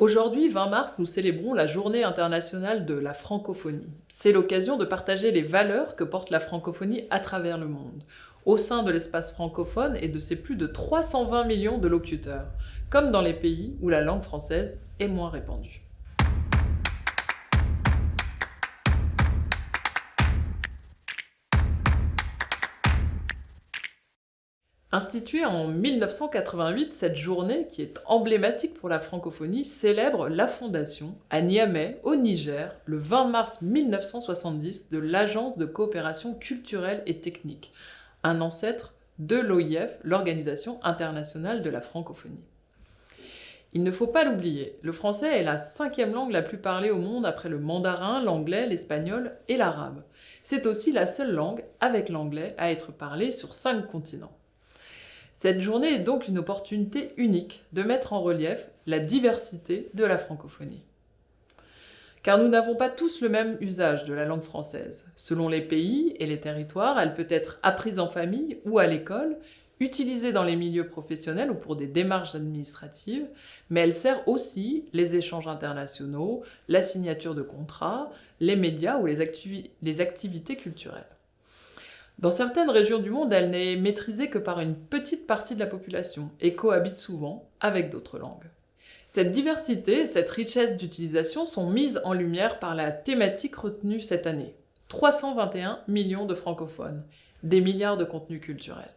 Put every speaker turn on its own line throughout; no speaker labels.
Aujourd'hui, 20 mars, nous célébrons la Journée internationale de la francophonie. C'est l'occasion de partager les valeurs que porte la francophonie à travers le monde, au sein de l'espace francophone et de ses plus de 320 millions de locuteurs, comme dans les pays où la langue française est moins répandue. Instituée en 1988, cette journée, qui est emblématique pour la francophonie, célèbre la fondation, à Niamey, au Niger, le 20 mars 1970, de l'Agence de coopération culturelle et technique, un ancêtre de l'OIF, l'Organisation internationale de la francophonie. Il ne faut pas l'oublier, le français est la cinquième langue la plus parlée au monde après le mandarin, l'anglais, l'espagnol et l'arabe. C'est aussi la seule langue, avec l'anglais, à être parlée sur cinq continents. Cette journée est donc une opportunité unique de mettre en relief la diversité de la francophonie. Car nous n'avons pas tous le même usage de la langue française. Selon les pays et les territoires, elle peut être apprise en famille ou à l'école, utilisée dans les milieux professionnels ou pour des démarches administratives, mais elle sert aussi les échanges internationaux, la signature de contrats, les médias ou les, les activités culturelles. Dans certaines régions du monde, elle n'est maîtrisée que par une petite partie de la population et cohabite souvent avec d'autres langues. Cette diversité, cette richesse d'utilisation sont mises en lumière par la thématique retenue cette année. 321 millions de francophones, des milliards de contenus culturels.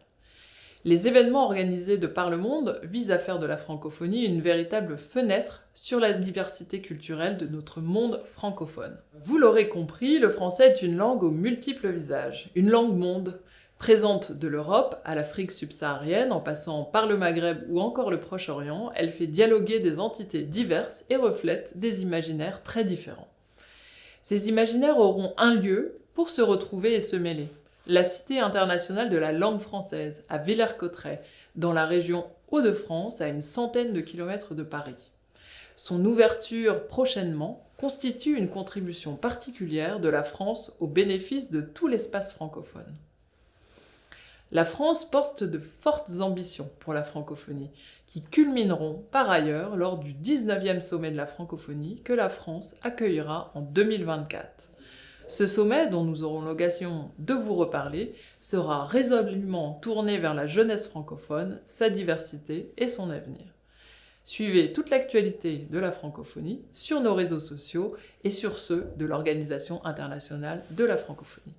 Les événements organisés de par le monde visent à faire de la francophonie une véritable fenêtre sur la diversité culturelle de notre monde francophone. Vous l'aurez compris, le français est une langue aux multiples visages, une langue monde, présente de l'Europe à l'Afrique subsaharienne, en passant par le Maghreb ou encore le Proche-Orient, elle fait dialoguer des entités diverses et reflète des imaginaires très différents. Ces imaginaires auront un lieu pour se retrouver et se mêler la Cité internationale de la langue française à Villers-Cotterêts, dans la région Hauts-de-France, à une centaine de kilomètres de Paris. Son ouverture prochainement constitue une contribution particulière de la France au bénéfice de tout l'espace francophone. La France porte de fortes ambitions pour la francophonie, qui culmineront par ailleurs lors du 19e sommet de la francophonie que la France accueillera en 2024. Ce sommet, dont nous aurons l'occasion de vous reparler, sera résolument tourné vers la jeunesse francophone, sa diversité et son avenir. Suivez toute l'actualité de la francophonie sur nos réseaux sociaux et sur ceux de l'Organisation internationale de la francophonie.